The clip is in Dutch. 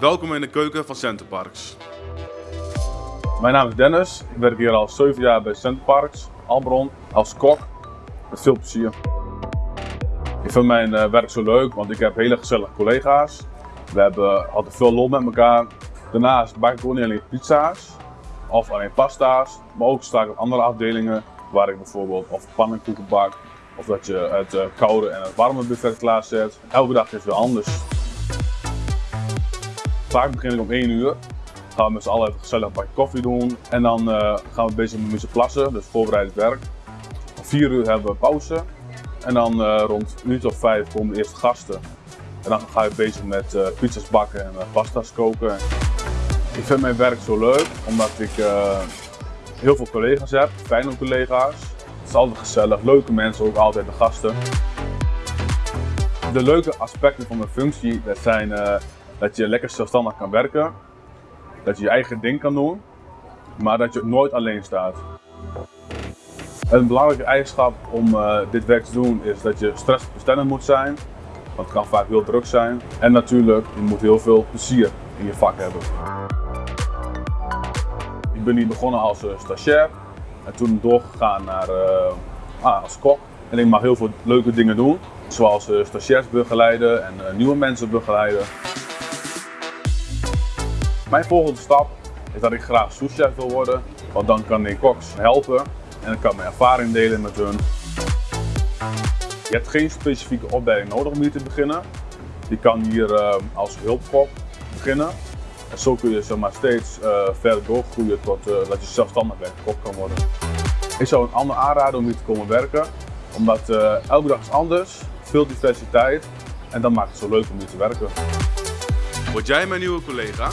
Welkom in de keuken van Centerparks. Mijn naam is Dennis. Ik werk hier al 7 jaar bij Centerparks, Albron, als kok. Met veel plezier. Ik vind mijn eh, werk zo leuk, want ik heb hele gezellige collega's. We hebben altijd veel lol met elkaar. Daarnaast bak ik ook niet alleen pizza's of alleen pasta's, maar ook sta ik op andere afdelingen waar ik bijvoorbeeld of pannenkoeken bak of dat je het eh, koude en het warme buffet klaarzet. Elke dag is weer anders. Vaak begin ik om 1 uur. Gaan we met z'n allen gezellig een bakje koffie doen. En dan eh, gaan we bezig met muziek plassen, dus voorbereidend werk. Om 4 uur hebben we pauze. En dan uh, rond een uurtje of 5 komen de eerste gasten. En dan ga je bezig met uh, pizza's bakken en pasta's koken. Ik vind mijn werk zo leuk, omdat ik heel veel collega's heb, fijne collega's. Het is altijd gezellig, leuke mensen, ook altijd de gasten. De leuke aspecten van mijn functie dat zijn dat je lekker zelfstandig kan werken, dat je je eigen ding kan doen, maar dat je nooit alleen staat. Een belangrijke eigenschap om uh, dit werk te doen is dat je stressbestendig moet zijn, want het kan vaak heel druk zijn. En natuurlijk, je moet heel veel plezier in je vak hebben. Ik ben hier begonnen als uh, stagiair en toen doorgegaan naar, uh, ah, als kok. En ik mag heel veel leuke dingen doen, zoals stagiairs begeleiden en nieuwe mensen begeleiden. Mijn volgende stap is dat ik graag souschef wil worden, want dan kan ik koks helpen en dan kan mijn ervaring delen met hun. Je hebt geen specifieke opleiding nodig om hier te beginnen. Je kan hier uh, als hulpkok beginnen. En zo kun je zeg maar, steeds uh, verder doorgroeien tot uh, dat je zelfstandig kok kan worden. Ik zou een ander aanraden om hier te komen werken, omdat elke dag is anders, veel diversiteit en dat maakt het zo leuk om hier te werken. Word jij mijn nieuwe collega?